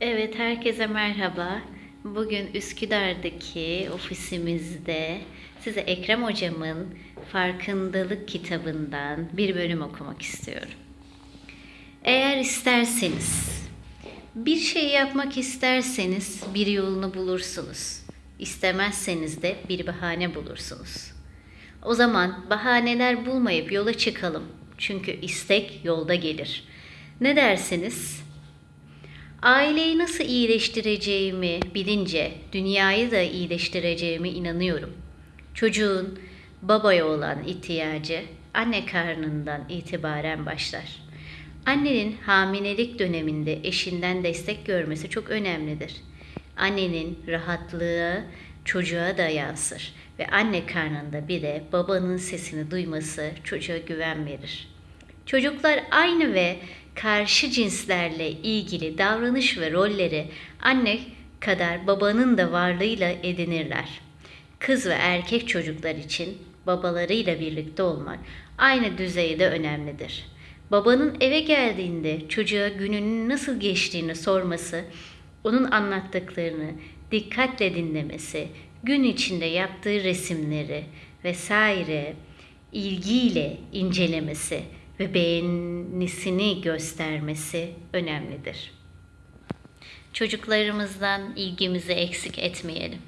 Evet, herkese merhaba. Bugün Üsküdar'daki ofisimizde size Ekrem Hocam'ın Farkındalık kitabından bir bölüm okumak istiyorum. Eğer isterseniz, bir şey yapmak isterseniz bir yolunu bulursunuz. İstemezseniz de bir bahane bulursunuz. O zaman bahaneler bulmayıp yola çıkalım. Çünkü istek yolda gelir. Ne dersiniz? Aileyi nasıl iyileştireceğimi bilince dünyayı da iyileştireceğime inanıyorum. Çocuğun babaya olan ihtiyacı anne karnından itibaren başlar. Annenin hamilelik döneminde eşinden destek görmesi çok önemlidir. Annenin rahatlığı çocuğa da yansır ve anne karnında bir de babanın sesini duyması çocuğa güven verir. Çocuklar aynı ve karşı cinslerle ilgili davranış ve rolleri anne kadar babanın da varlığıyla edinirler. Kız ve erkek çocuklar için babalarıyla birlikte olmak aynı düzeyde önemlidir. Babanın eve geldiğinde çocuğa gününün nasıl geçtiğini sorması, onun anlattıklarını dikkatle dinlemesi, gün içinde yaptığı resimleri vesaire ilgiyle incelemesi ve beğenisini göstermesi önemlidir. Çocuklarımızdan ilgimizi eksik etmeyelim.